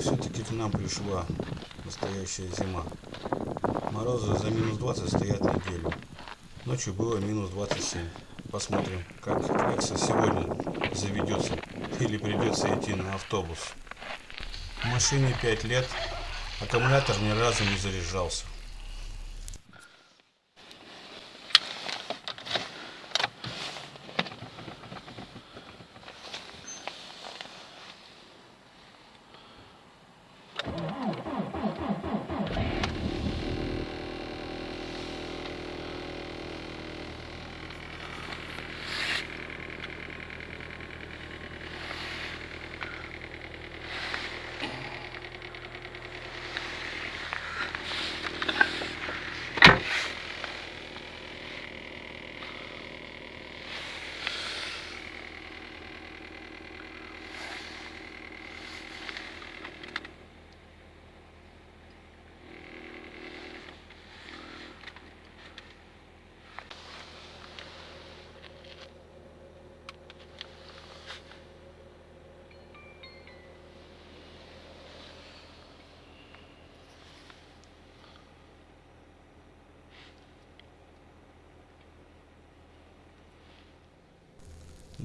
Все-таки к нам пришла настоящая зима. Морозы за минус 20 стоят неделю. Ночью было минус 27. Посмотрим, как Экса сегодня заведется. Или придется идти на автобус. Машине 5 лет. Аккумулятор ни разу не заряжался.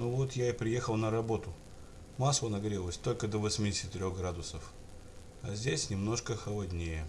Ну вот я и приехал на работу. Масло нагрелось только до 83 градусов. А здесь немножко холоднее.